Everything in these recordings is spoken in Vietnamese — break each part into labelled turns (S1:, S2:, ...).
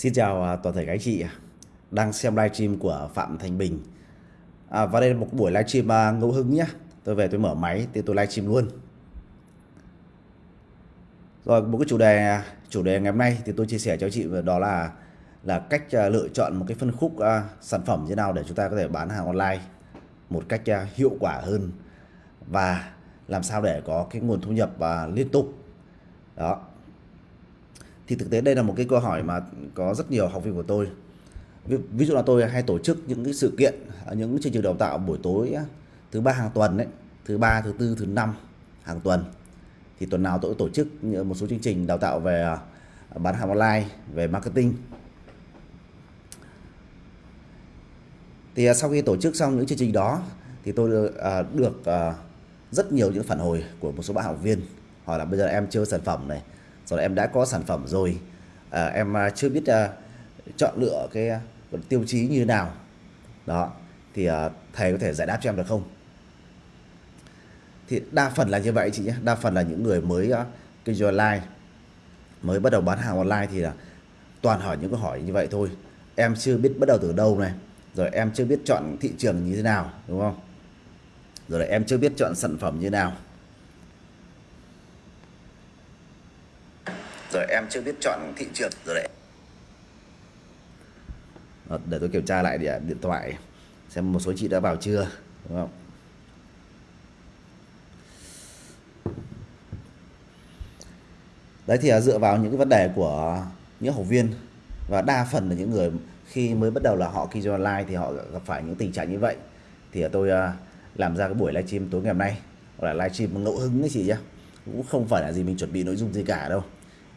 S1: Xin chào à, toàn thể các anh chị à, đang xem livestream của Phạm Thành Bình. À, và đây là một buổi livestream à, ngẫu hứng nhé. Tôi về tôi mở máy thì tôi livestream luôn. Rồi một cái chủ đề chủ đề ngày hôm nay thì tôi chia sẻ cho chị đó là là cách lựa chọn một cái phân khúc sản phẩm như nào để chúng ta có thể bán hàng online một cách hiệu quả hơn và làm sao để có cái nguồn thu nhập à, liên tục. Đó thì thực tế đây là một cái câu hỏi mà có rất nhiều học viên của tôi. Ví, ví dụ là tôi hay tổ chức những cái sự kiện à, những chương trình đào tạo buổi tối thứ ba hàng tuần đấy thứ ba thứ tư thứ năm hàng tuần. Thì tuần nào tôi tổ chức một số chương trình đào tạo về à, bán hàng online về marketing. Thì à, sau khi tổ chức xong những chương trình đó thì tôi à, được rất nhiều những phản hồi của một số bạn học viên. Hỏi là bây giờ em chơi sản phẩm này rồi em đã có sản phẩm rồi. À, em à, chưa biết à, chọn lựa cái à, tiêu chí như nào. Đó thì à, thầy có thể giải đáp cho em được không? Thì đa phần là như vậy chị nhé. Đa phần là những người mới à, kinh doanh online mới bắt đầu bán hàng online thì là toàn hỏi những câu hỏi như vậy thôi. Em chưa biết bắt đầu từ đâu này. Rồi em chưa biết chọn thị trường như thế nào đúng không? Rồi em chưa biết chọn sản phẩm như thế nào. Rồi em chưa biết chọn thị trường rồi đấy. Ờ, để tôi kiểm tra lại điện, điện thoại xem một số chị đã vào chưa đúng không? Đấy thì à, dựa vào những cái vấn đề của những học viên và đa phần là những người khi mới bắt đầu là họ kinh doanh online thì họ gặp phải những tình trạng như vậy. Thì à, tôi à, làm ra cái buổi livestream tối ngày hôm nay hoặc là livestream ngẫu hứng đấy chị nhé cũng không phải là gì mình chuẩn bị nội dung gì cả đâu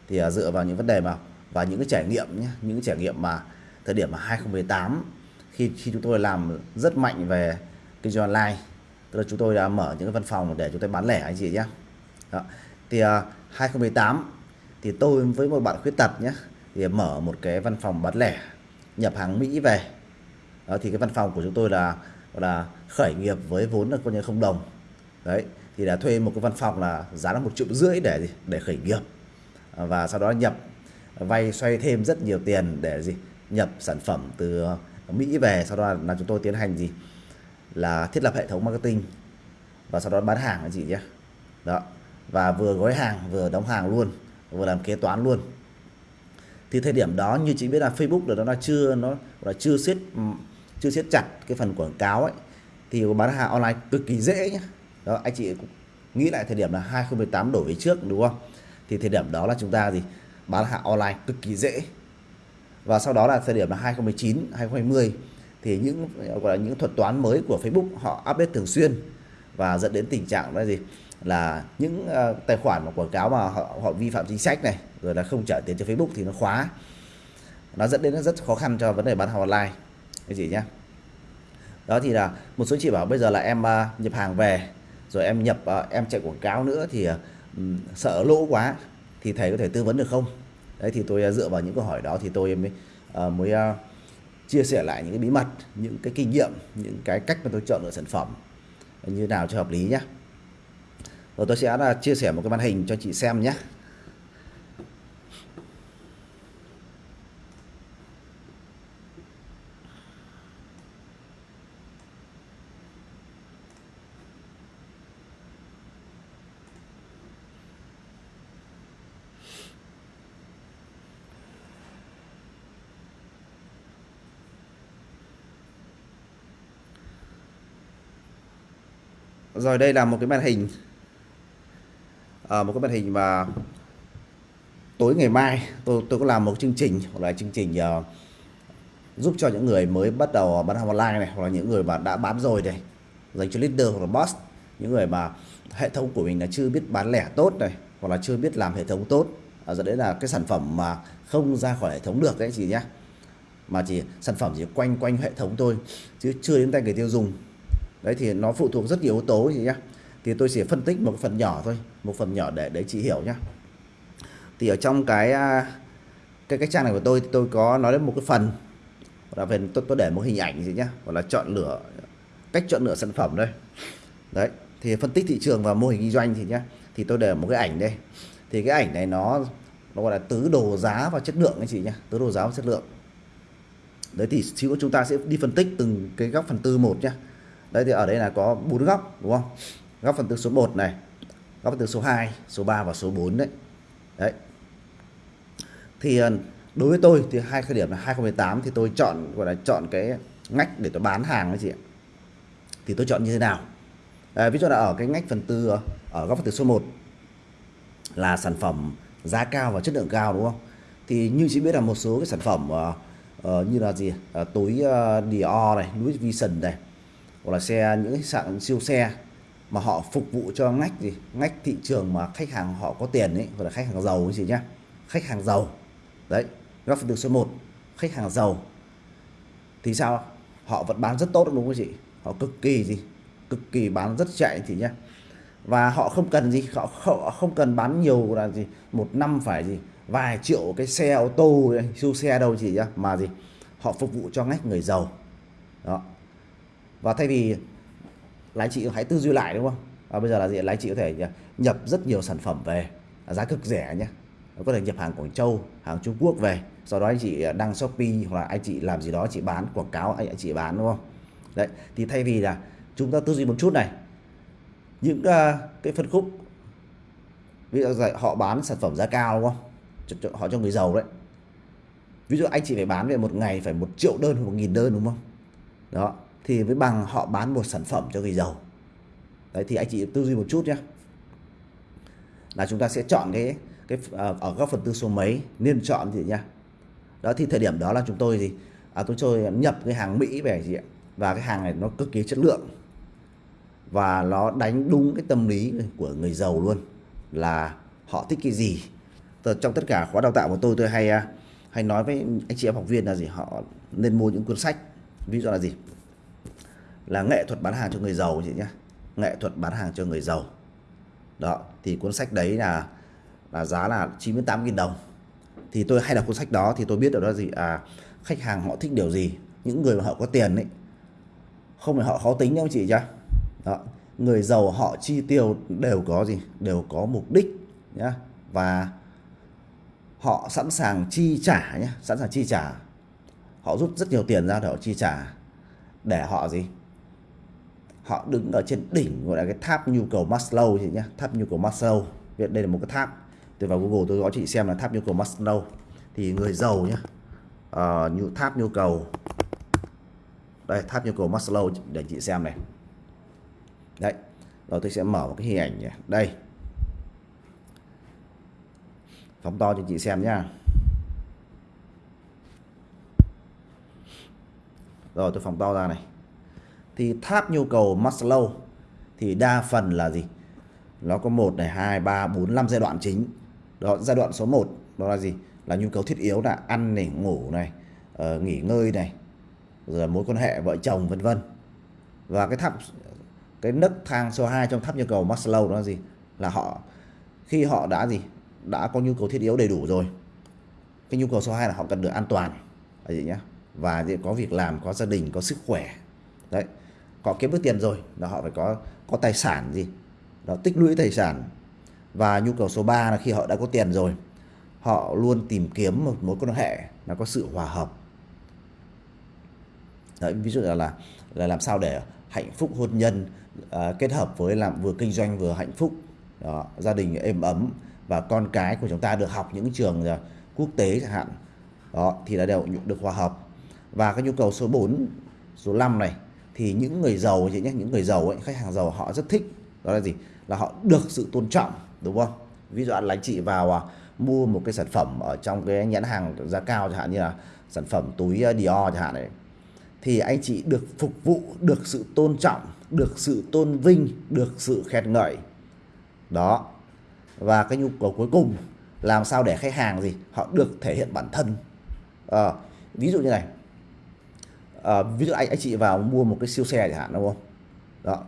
S1: thì uh, dựa vào những vấn đề mà và những cái trải nghiệm nhé những cái trải nghiệm mà thời điểm mà 2018 khi khi chúng tôi làm rất mạnh về kinh doanh online tức là chúng tôi đã mở những cái văn phòng để chúng tôi bán lẻ anh chị nhé. Đó. thì à, uh, 2018 thì tôi với một bạn khuyết tật nhé thì mở một cái văn phòng bán lẻ nhập hàng Mỹ về. Đó thì cái văn phòng của chúng tôi là là khởi nghiệp với vốn là coi như không đồng. Đấy thì đã thuê một cái văn phòng là giá là một triệu rưỡi để để khởi nghiệp và sau đó nhập, vay xoay thêm rất nhiều tiền để gì? Nhập sản phẩm từ Mỹ về, sau đó là chúng tôi tiến hành gì? Là thiết lập hệ thống marketing và sau đó bán hàng anh chị nhé. Đó. Và vừa gói hàng, vừa đóng hàng luôn, vừa làm kế toán luôn. Thì thời điểm đó như chị biết là Facebook là nó chưa, nó là chưa siết chưa siết chặt cái phần quảng cáo ấy. Thì bán hàng online cực kỳ dễ nhé. Đó, anh chị cũng nghĩ lại thời điểm là 2018 đổi về trước, đúng không? Thì thời điểm đó là chúng ta gì? Bán hàng online cực kỳ dễ. Và sau đó là thời điểm là 2019 2020 thì những gọi là những thuật toán mới của Facebook họ update thường xuyên và dẫn đến tình trạng là gì? Là những uh, tài khoản mà quảng cáo mà họ, họ vi phạm chính sách này rồi là không trả tiền cho Facebook thì nó khóa. Nó dẫn đến rất khó khăn cho vấn đề bán hàng online. Cái gì nhá? Đó thì là một số chị bảo bây giờ là em uh, nhập hàng về rồi em nhập uh, em chạy quảng cáo nữa thì uh, Ừ, sợ lỗ quá thì thầy có thể tư vấn được không? Đấy thì tôi à, dựa vào những câu hỏi đó thì tôi mới uh, mới uh, chia sẻ lại những cái bí mật những cái kinh nghiệm những cái cách mà tôi chọn lựa sản phẩm như nào cho hợp lý nhé rồi tôi sẽ là chia sẻ một cái màn hình cho chị xem nhé rồi đây là một cái màn hình. À, một cái màn hình mà tối ngày mai tôi tôi có làm một chương trình hoặc là chương trình uh, giúp cho những người mới bắt đầu bán hàng online này hoặc là những người mà đã bán rồi này. Dành cho leader hoặc là boss những người mà hệ thống của mình là chưa biết bán lẻ tốt này hoặc là chưa biết làm hệ thống tốt. À, dẫn đến là cái sản phẩm mà không ra khỏi hệ thống được đấy chị nhé mà chỉ sản phẩm chỉ quanh quanh hệ thống thôi chứ chưa đến tay người tiêu dùng đấy thì nó phụ thuộc rất nhiều yếu tố gì nhá. Thì tôi sẽ phân tích một phần nhỏ thôi một phần nhỏ để để chị hiểu nhá. Thì ở trong cái à, cái cái trang này của tôi thì tôi có nói đến một cái phần. Là về tôi, tôi để một hình ảnh gì nhá gọi là chọn lựa cách chọn lựa sản phẩm đây. Đấy thì phân tích thị trường và mô hình kinh doanh thì nhá thì tôi để một cái ảnh đây. Thì cái ảnh này nó nó gọi là tứ đồ giá và chất lượng anh chị nhá, tứ đồ giá và chất lượng. Đấy thì xíu chúng ta sẽ đi phân tích từng cái góc phần tư một nhá đấy thì ở đây là có bốn góc đúng không? Góc phần tư số 1 này góc phần tư số 2 số 3 và số 4 đấy. Đấy. Thì ờ, đối với tôi thì hai khởi điểm là 2018 thì tôi chọn gọi là chọn cái ngách để tôi bán hàng đó chị ạ. Thì tôi chọn như thế nào? À, ví dụ là ở cái ngách phần tư ở góc phần tư số 1 là sản phẩm giá cao và chất lượng cao đúng không? Thì như chị biết là một số cái sản phẩm uh, uh, như là gì uh, túi uh, Dior này Louis Vuitton này hoặc là xe những cái sạn siêu xe mà họ phục vụ cho ngách gì ngách thị trường mà khách hàng họ có tiền ấy gọi là khách hàng giàu chị nhá. Khách hàng giàu. Đấy góc phần tư số 1 khách hàng giàu. Thì sao? Họ vẫn bán rất tốt đúng không chị? Họ cực kỳ gì? Cực kỳ bán rất chạy thì nhá. Và họ không cần gì họ, họ không cần bán nhiều là gì một năm phải gì vài triệu cái xe ô tô siêu xe đâu chị nhá. Mà gì? Họ phục vụ cho ngách người giàu. Đó và thay vì lái chị hãy tư duy lại đúng không? Và bây giờ là gì? Lái chị có thể nhập rất nhiều sản phẩm về giá cực rẻ nhé có thể nhập hàng Quảng Châu hàng Trung Quốc về. Sau đó anh chị ờ, đăng Shopee hoặc là anh chị làm gì đó chị bán quảng cáo anh chị bán đúng không? Đấy thì thay vì là chúng ta tư duy một chút này những uh, cái phân khúc ví dụ họ bán sản phẩm giá cao đúng không? Họ cho người giàu đấy. Ví dụ anh chị phải bán về một ngày phải một triệu đơn hoặc một nghìn đơn đúng không? Đó thì với bằng họ bán một sản phẩm cho người giàu. Đấy thì anh chị tư duy một chút nhé. Là chúng ta sẽ chọn cái cái ờ, ở góc phần tư số mấy nên chọn gì nhá. Đó thì thời điểm đó là chúng tôi gì à, tôi chơi nhập cái hàng Mỹ về gì ạ? Và cái hàng này nó cực kỳ chất lượng. Và nó đánh đúng cái tâm lý của người giàu luôn là họ thích cái gì. Trong tất cả khóa đào tạo của tôi tôi hay à, hay nói với anh chị em học viên là gì? Họ nên mua những cuốn sách ví dụ là gì? Là nghệ thuật bán hàng cho người giàu chị nhé nghệ thuật bán hàng cho người giàu. Đó, thì cuốn sách đấy là là giá là 98.000 đồng. Thì tôi hay đọc cuốn sách đó thì tôi biết được đó gì? À khách hàng họ thích điều gì? Những người mà họ có tiền ấy. Không phải họ khó tính đâu chị nhá. Đó, người giàu họ chi tiêu đều có gì? Đều có mục đích nhá. Và họ sẵn sàng chi trả nhé sẵn sàng chi trả. Họ rút rất nhiều tiền ra để họ chi trả. Để họ gì? Họ đứng ở trên đỉnh gọi là cái tháp nhu cầu Maslow chị nhé tháp nhu cầu Maslow. Việt đây là một cái tháp. Tôi vào Google tôi có chị xem là tháp nhu cầu Maslow. Thì người giàu nhé uh, ờ, nhu tháp nhu cầu. Đây tháp nhu cầu Maslow để chị xem này. Đấy rồi tôi sẽ mở một cái hình ảnh nhé. đây. Phóng to cho chị xem nhá. Rồi tôi phóng to ra này thì tháp nhu cầu Maslow thì đa phần là gì? Nó có một này hai ba bốn năm giai đoạn chính. Đó giai đoạn số 1 đó là gì? Là nhu cầu thiết yếu là ăn này ngủ này uh, nghỉ ngơi này rồi mối quan hệ vợ chồng vân vân. Và cái tháp cái nấc thang số 2 trong tháp nhu cầu Maslow đó là gì? Là họ khi họ đã gì? Đã có nhu cầu thiết yếu đầy đủ rồi cái nhu cầu số 2 là họ cần được an toàn. Là gì nhá. Và có việc làm có gia đình có sức khỏe. Đấy họ kiếm được tiền rồi là họ phải có có tài sản gì. Đó tích lũy tài sản. Và nhu cầu số 3 là khi họ đã có tiền rồi họ luôn tìm kiếm một mối quan hệ nó có sự hòa hợp. Đấy, ví dụ là, là là làm sao để hạnh phúc hôn nhân à, kết hợp với làm vừa kinh doanh vừa hạnh phúc. Đó, gia đình êm ấm và con cái của chúng ta được học những trường uh, quốc tế chẳng hạn. Đó thì là đều được hòa hợp. Và cái nhu cầu số 4 số 5 này thì những người giàu chị nhé những người giàu ấy khách hàng giàu họ rất thích đó là gì? Là họ được sự tôn trọng đúng không? Ví dụ anh chị vào à, mua một cái sản phẩm ở trong cái nhãn hàng giá cao chẳng hạn như là sản phẩm túi à, Dior chẳng hạn này thì anh chị được phục vụ được sự tôn trọng được sự tôn vinh được sự khen ngợi. Đó. Và cái nhu cầu cuối cùng làm sao để khách hàng gì? Họ được thể hiện bản thân. À, ví dụ như này à, ví dụ anh anh chị vào mua một cái siêu xe chẳng hạn đúng không? Đó.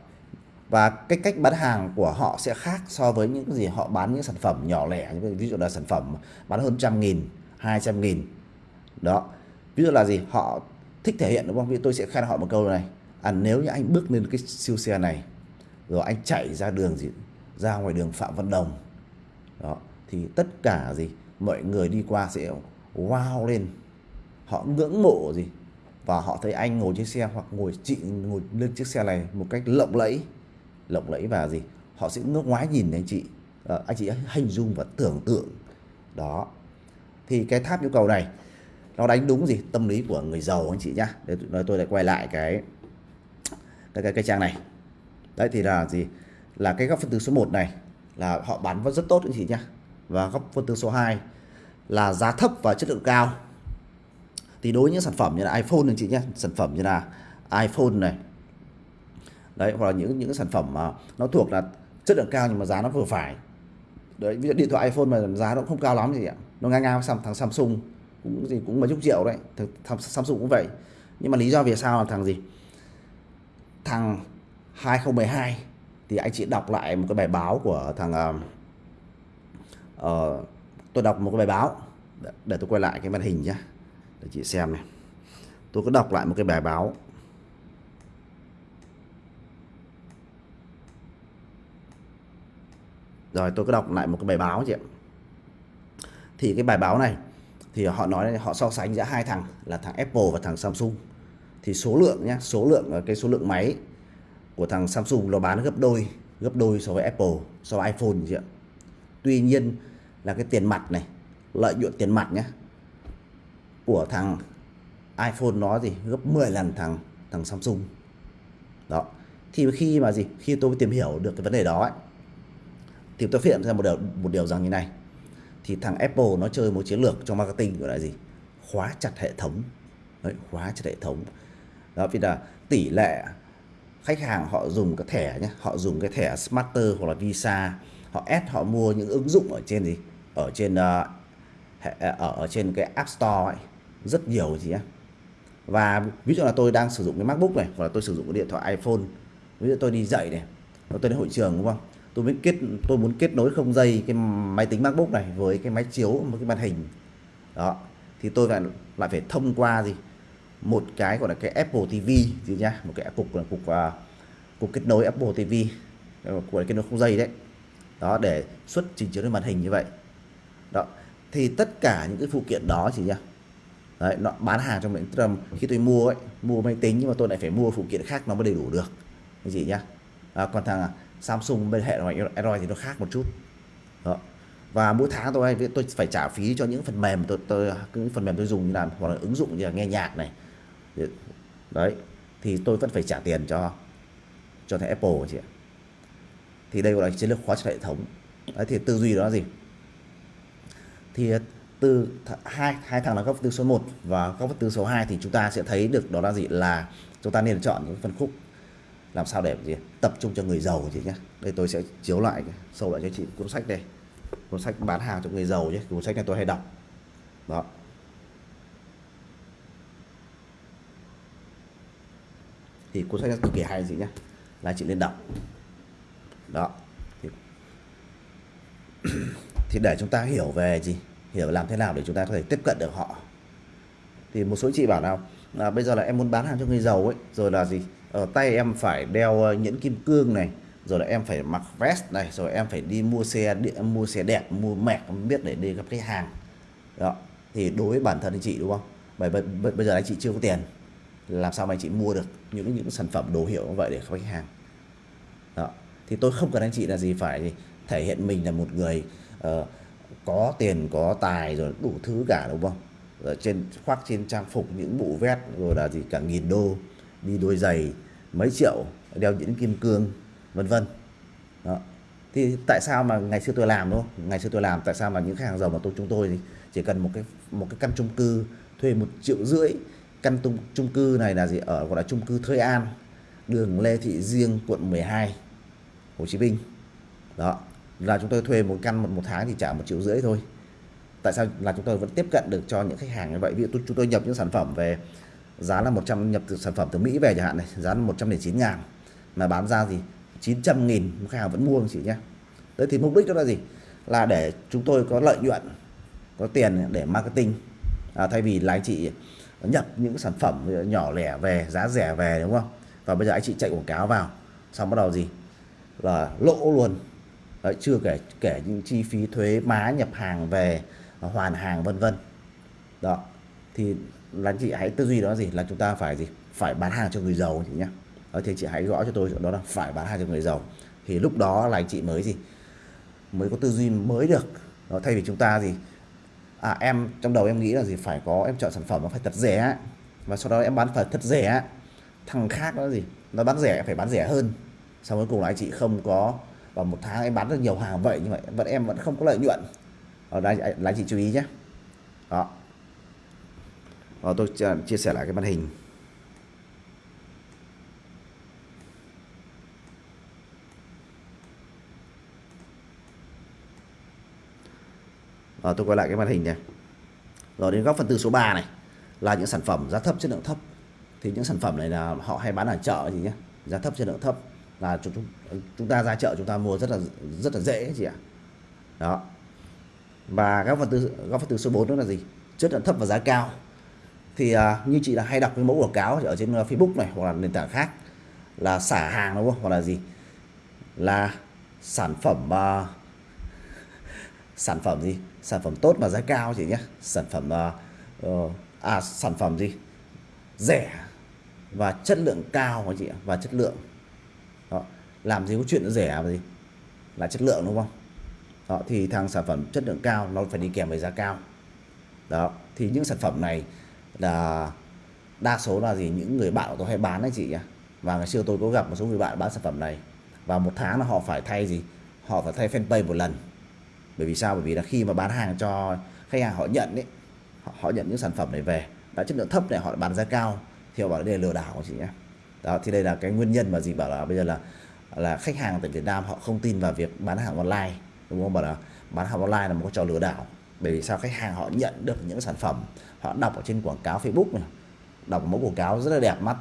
S1: Và cái cách bán hàng của họ sẽ khác so với những gì họ bán những sản phẩm nhỏ lẻ. Ví dụ là sản phẩm bán hơn trăm nghìn hai trăm nghìn. Đó. Ví dụ là gì? Họ thích thể hiện đúng không? Vì tôi sẽ khen họ một câu này. À nếu như anh bước lên cái siêu xe này rồi anh chạy ra đường gì? Ra ngoài đường phạm văn đồng. Đó. Thì tất cả gì? Mọi người đi qua sẽ wow lên. Họ ngưỡng mộ gì? Và họ thấy anh ngồi trên xe hoặc ngồi chị ngồi lên chiếc xe này một cách lộng lẫy. Lộng lẫy và gì? Họ sẽ ngước ngoái nhìn anh chị. À, anh chị hình dung và tưởng tượng. Đó. Thì cái tháp nhu cầu này nó đánh đúng gì? Tâm lý của người giàu anh chị nhá. Để nói tôi lại quay lại cái cái cái, cái trang này. Đấy thì là gì? Là cái góc phân tử số 1 này là họ bán vẫn rất tốt anh chị nhá. Và góc phân tử số 2 là giá thấp và chất lượng cao thì đối với những sản phẩm như là iPhone anh chị nhé sản phẩm như là iPhone này. Đấy hoặc là những những sản phẩm mà nó thuộc là chất lượng cao nhưng mà giá nó vừa phải. Đấy ví dụ điện thoại iPhone mà giá nó không cao lắm gì ạ. Nó ngang ngang với thằng Samsung cũng gì cũng mấy chục triệu đấy thằng Samsung cũng vậy. Nhưng mà lý do vì sao là thằng gì? Thằng 2012 thì anh chị đọc lại một cái bài báo của thằng uh, uh, tôi đọc một cái bài báo để, để tôi quay lại cái màn hình nhé để chị xem này. Tôi có đọc lại một cái bài báo. Rồi, tôi có đọc lại một cái bài báo chị ạ. Thì cái bài báo này, thì họ nói họ so sánh giữa hai thằng là thằng Apple và thằng Samsung. Thì số lượng nhé số lượng, cái số lượng máy của thằng Samsung nó bán gấp đôi gấp đôi so với Apple, so với iPhone chị ạ. Tuy nhiên là cái tiền mặt này, lợi nhuận tiền mặt nhé của thằng iPhone nó gì gấp 10 lần thằng thằng Samsung. Đó. Thì khi mà gì khi tôi tìm hiểu được cái vấn đề đó ấy, thì tôi phát hiện ra một điều một điều rằng như này. Thì thằng Apple nó chơi một chiến lược trong marketing gọi là gì? Khóa chặt hệ thống. Đấy, khóa chặt hệ thống. Đó vì là tỷ lệ khách hàng họ dùng cái thẻ nhé họ dùng cái thẻ Smarter hoặc là Visa họ ép họ mua những ứng dụng ở trên gì? Ở trên ờ, uh, ở, ờ, ở trên cái App Store ấy rất nhiều gì á. Và ví dụ là tôi đang sử dụng cái MacBook này hoặc là tôi sử dụng cái điện thoại iPhone ví dụ tôi đi dạy này tôi đến hội trường đúng không? Tôi muốn kết tôi muốn kết nối không dây cái máy tính MacBook này với cái máy chiếu một cái màn hình. Đó thì tôi lại lại phải thông qua gì? Một cái gọi là cái Apple TV gì nhá? Một cái cục là cục uh, cục kết nối Apple TV ờ, của kết nối không dây đấy. Đó để xuất trình chiếu lên màn hình như vậy. Đó thì tất cả những cái phụ kiện đó chỉ nhá đấy nó bán hàng trong mình tức khi tôi mua ấy mua máy tính nhưng mà tôi lại phải mua phụ kiện khác nó mới đầy đủ được. Cái gì nhá. À, còn thằng à, Samsung bên hệ thống Android thì nó khác một chút. Đó. và mỗi tháng tôi tôi phải trả phí cho những phần mềm tôi tôi những phần mềm tôi dùng như là hoặc là ứng dụng như là nghe nhạc này. Đấy thì tôi vẫn phải trả tiền cho cho thằng Apple chị ạ. Thì đây gọi là chiến lược khóa chặt hệ thống. Đấy thì tư duy đó là gì? Thì từ hai hai thằng là góc từ số 1 và góc từ số 2 thì chúng ta sẽ thấy được đó là gì? Là chúng ta nên chọn những phân khúc làm sao để gì? Tập trung cho người giàu chị nhé đây tôi sẽ chiếu lại sâu lại cho chị cuốn sách đây. Cuốn sách bán hàng cho người giàu nhé cuốn sách này tôi hay đọc. Đó. Thì cuốn sách này cực kỳ hay gì nhé là chị nên đọc. Đó. Thì, thì để chúng ta hiểu về gì? Hiểu làm thế nào để chúng ta có thể tiếp cận được họ. Thì một số chị bảo nào là bây giờ là em muốn bán hàng cho người giàu ấy rồi là gì? Ở tay em phải đeo ờ, nhẫn kim cương này rồi là em phải mặc vest này rồi em phải đi mua xe điện mua xe đẹp mua mẹ không biết để đi gặp khách hàng. Đó thì đối với bản thân anh chị đúng không? Bởi bây giờ anh chị chưa có tiền làm sao mà anh chị mua được những những sản phẩm đồ hiệu như vậy để khách hàng? Đó thì tôi không cần anh chị là gì phải thể hiện mình là một người uh, có tiền, có tài rồi đủ thứ cả, đúng không? Rồi trên, khoác trên trang phục những bộ vest rồi là gì cả, nghìn đô, đi đôi giày, mấy triệu, đeo những kim cương, vân vân. Đó. Thì tại sao mà ngày xưa tôi làm, đúng không? Ngày xưa tôi làm, tại sao mà những khách hàng giàu mà tôi, chúng tôi thì chỉ cần một cái một cái căn chung cư, thuê một triệu rưỡi, căn tung, chung cư này là gì? Ở, gọi là chung cư Thới An, đường Lê Thị Riêng quận 12 Hồ Chí Minh. Đó là chúng tôi thuê một căn một, một tháng thì trả một triệu rưỡi thôi. Tại sao? Là chúng tôi vẫn tiếp cận được cho những khách hàng như vậy. Ví dụ chúng tôi nhập những sản phẩm về giá là 100 nhập từ sản phẩm từ Mỹ về chẳng hạn này giá là 109 ngàn. Mà bán ra gì 900 nghìn khách hàng vẫn mua chị nhé đấy thì mục đích đó là gì? Là để chúng tôi có lợi nhuận có tiền để marketing. À, thay vì là anh chị nhập những sản phẩm nhỏ lẻ về giá rẻ về đúng không? Và bây giờ anh chị chạy quảng cáo vào. Xong bắt đầu gì? Là lỗ luôn. Đấy, chưa kể kể những chi phí thuế má nhập hàng về ờ, hoàn hàng vân vân. Đó thì là anh chị hãy tư duy đó là gì? Là chúng ta phải gì? Phải bán hàng cho người giàu chị nhé đó, ờ, thì chị hãy gõ cho tôi đó là phải bán hàng cho người giàu. Thì lúc đó là anh chị mới gì? Mới có tư duy mới được. Đó, thay vì chúng ta gì? À em trong đầu em nghĩ là gì? Phải có em chọn sản phẩm nó phải thật rẻ và sau đó em bán phải thật rẻ thằng khác nó gì? Nó bán rẻ phải bán rẻ hơn. Sau cuối cùng là anh chị không có và một tháng em bán được nhiều hàng vậy, nhưng mà vẫn em vẫn không có lợi nhuận. Ờ, ở đây là anh chị chú ý nhé. Đó. Và tôi chia sẻ lại cái màn hình. Rồi tôi quay lại cái màn hình này. Rồi, đến góc phần tư số 3 này, là những sản phẩm giá thấp chất lượng thấp. Thì những sản phẩm này là họ hay bán ở chợ gì nhé. Giá thấp chất lượng thấp là chúng chúng ta ra chợ chúng ta mua rất là rất là dễ chị ạ. Đó. Và góc phần tư góc phần tư số 4 đó là gì? Chất lượng thấp và giá cao. Thì uh, như chị là hay đọc cái mẫu quảng cáo ở trên à, Facebook này hoặc là nền tảng khác là xả hàng đúng không? Hoặc là gì? Là sản phẩm uh, sản phẩm gì? Sản phẩm tốt mà giá cao chị nhé. Sản phẩm uh, uh, à sản phẩm gì? Rẻ và chất lượng cao chị và chất lượng làm gì có chuyện rẻ và gì? Là chất lượng đúng không? Đó thì thằng sản phẩm chất lượng cao nó phải đi kèm với giá cao. Đó thì những sản phẩm này là đa số là gì? Những người bạn của tôi hay bán đấy chị nhá và ngày xưa tôi có gặp một số người bạn bán sản phẩm này. Và một tháng là họ phải thay gì? Họ phải thay fanpage một lần. Bởi vì sao? Bởi vì là khi mà bán hàng cho khách hàng họ nhận đấy họ, họ nhận những sản phẩm này về đã chất lượng thấp này họ bán giá cao thì họ bảo đây là lừa đảo chị nhé đó thì đây là cái nguyên nhân mà gì bảo là bây giờ là là khách hàng tại Việt Nam họ không tin vào việc bán hàng online, đúng không? Bảo là bán hàng online là một cái trò lừa đảo. Bởi vì sao? Khách hàng họ nhận được những sản phẩm, họ đọc ở trên quảng cáo Facebook này, đọc mẫu quảng cáo rất là đẹp mắt.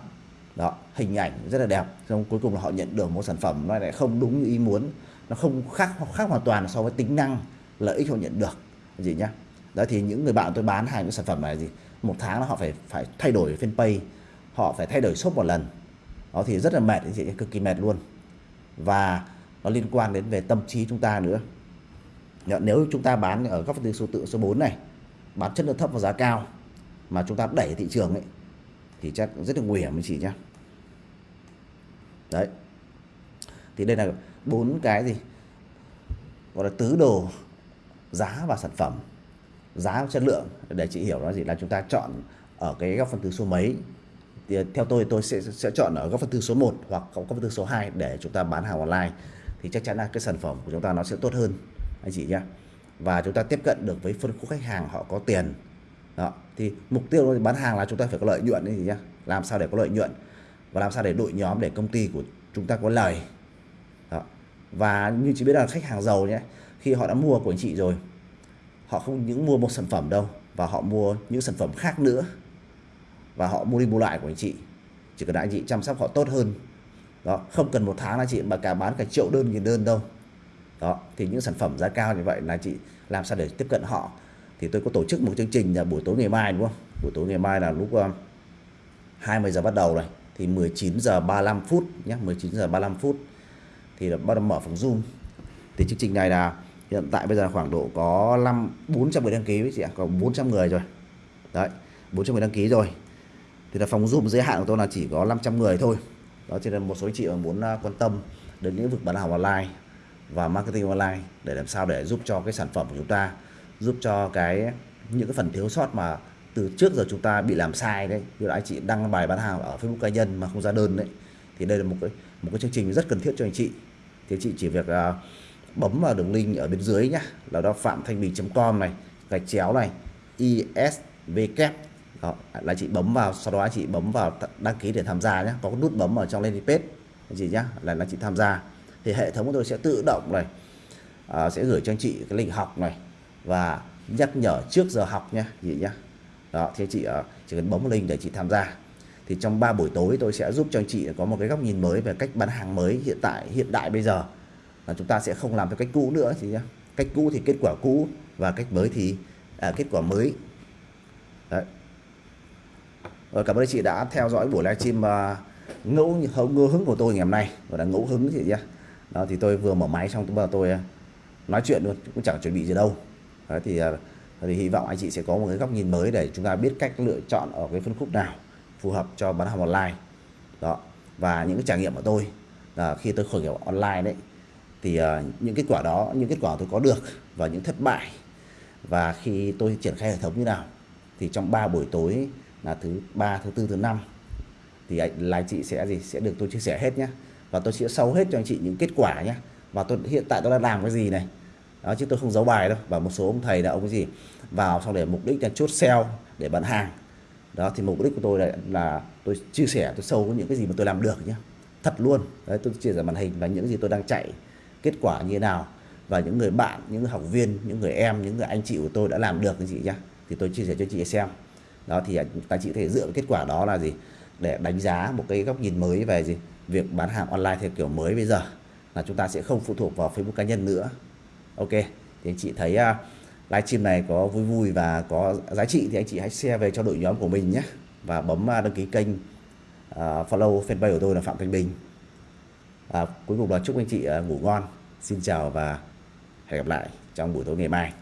S1: Đó, hình ảnh rất là đẹp, xong cuối cùng là họ nhận được một sản phẩm nó lại không đúng như ý muốn, nó không khác khác hoàn toàn so với tính năng, lợi ích họ nhận được. Gì nhá? Đó, thì những người bạn tôi bán hàng những sản phẩm này gì một tháng là họ phải phải thay đổi fanpage, họ phải thay đổi shop một lần. Đó, thì rất là mệt chị, cực kỳ mệt luôn và nó liên quan đến về tâm trí chúng ta nữa. Nếu chúng ta bán ở góc phân số tự, số 4 này, bán chất lượng thấp và giá cao, mà chúng ta đẩy thị trường ấy, thì chắc rất là nguy hiểm với chị nhé. đấy. Thì đây là bốn cái gì? Gọi là tứ đồ giá và sản phẩm, giá và chất lượng. Để chị hiểu nó gì là chúng ta chọn ở cái góc phân tử số mấy thì theo tôi tôi sẽ sẽ chọn ở góc phân tư số 1 hoặc góc phân tư số 2 để chúng ta bán hàng online. Thì chắc chắn là cái sản phẩm của chúng ta nó sẽ tốt hơn, anh chị nhé. Và chúng ta tiếp cận được với phân khúc khách hàng, họ có tiền. Đó, thì mục tiêu bán hàng là chúng ta phải có lợi nhuận gì nhá làm sao để có lợi nhuận và làm sao để đội nhóm, để công ty của chúng ta có lời. Đó. và như chị biết là khách hàng giàu nhé, khi họ đã mua của anh chị rồi, họ không những mua một sản phẩm đâu và họ mua những sản phẩm khác nữa và họ mua đi mua lại của anh chị. Chỉ cần anh chị chăm sóc họ tốt hơn. Đó, không cần một tháng là chị mà cả bán cả triệu đơn, nghìn đơn đâu. Đó, thì những sản phẩm giá cao như vậy là chị làm sao để tiếp cận họ. Thì tôi có tổ chức một chương trình là buổi tối ngày mai, đúng không? Buổi tối ngày mai là lúc um, 20 giờ bắt đầu này. Thì 19 giờ 35 phút nhé 19 giờ 35 phút. Thì là bắt đầu mở phòng zoom. Thì chương trình này là hiện tại bây giờ khoảng độ có 5 400 người đăng ký với chị ạ còn 400 người rồi. Đấy 400 người đăng ký rồi thì là phòng zoom giới hạn của tôi là chỉ có 500 người thôi. Đó cho nên một số anh chị mà muốn à, quan tâm đến lĩnh vực bán hàng online và marketing online để làm sao để giúp cho cái sản phẩm của chúng ta giúp cho cái những cái phần thiếu sót mà từ trước giờ chúng ta bị làm sai đấy như là anh chị đăng bài bán hàng ở Facebook cá nhân mà không ra đơn đấy thì đây là một cái một cái chương trình rất cần thiết cho anh chị. Thì chị chỉ việc uh, bấm vào đường link ở bên dưới nhá là đó phạm thanh bình.com này gạch chéo này isvk đó, là chị bấm vào sau đó chị bấm vào đăng ký để tham gia nhé có nút bấm ở trong landing page anh chị nhé là là chị tham gia. Thì hệ thống của tôi sẽ tự động này à, sẽ gửi cho anh chị cái lịch học này và nhắc nhở trước giờ học nhé gì nhá. Đó thì chị uh, chỉ cần bấm link để chị tham gia. Thì trong 3 buổi tối tôi sẽ giúp cho anh chị có một cái góc nhìn mới về cách bán hàng mới hiện tại hiện đại bây giờ. Là chúng ta sẽ không làm theo cách cũ nữa chị nhá. Cách cũ thì kết quả cũ và cách mới thì à, kết quả mới. Đấy. Rồi, cảm ơn anh chị đã theo dõi buổi livestream uh, ờ, ngẫu ngẫu hứng của tôi ngày hôm nay và là ngẫu hứng chị nhé đó thì tôi vừa mở máy xong tôi tôi uh, nói chuyện luôn cũng chẳng chuẩn bị gì đâu. Đấy, thì uh, thì hy vọng anh chị sẽ có một cái góc nhìn mới để chúng ta biết cách lựa chọn ở cái phân khúc nào phù hợp cho bán hàng online. Đó và những cái trải nghiệm của tôi là khi tôi khởi nghiệp online đấy thì uh, những kết quả đó những kết quả tôi có được và những thất bại và khi tôi triển khai hệ thống như nào thì trong 3 buổi tối là thứ ba thứ tư thứ năm. Thì anh là anh chị sẽ gì? Sẽ được tôi chia sẻ hết nhé và tôi sẽ sâu hết cho anh chị những kết quả nhé và tôi hiện tại tôi đang làm cái gì này? Đó chứ tôi không giấu bài đâu. Và một số ông thầy là ông cái gì? Vào xong để mục đích là chốt sale để bán hàng. Đó thì mục đích của tôi là, là tôi chia sẻ tôi sâu những cái gì mà tôi làm được nhé thật luôn. Đấy tôi chia sẻ màn hình và những gì tôi đang chạy kết quả như thế nào. Và những người bạn những người học viên những người em những người anh chị của tôi đã làm được cái gì nhá. Thì tôi chia sẻ cho chị xem đó thì các chị có thể dựa kết quả đó là gì? Để đánh giá một cái góc nhìn mới về gì? Việc bán hàng online theo kiểu mới bây giờ là chúng ta sẽ không phụ thuộc vào Facebook cá nhân nữa. Ok thì anh chị thấy uh, livestream này có vui vui và có giá trị thì anh chị hãy share về cho đội nhóm của mình nhé. Và bấm uh, đăng ký kênh uh, follow fanpage của tôi là Phạm Thanh Bình. Và cuối cùng là chúc anh chị uh, ngủ ngon. Xin chào và hẹn gặp lại trong buổi tối ngày mai.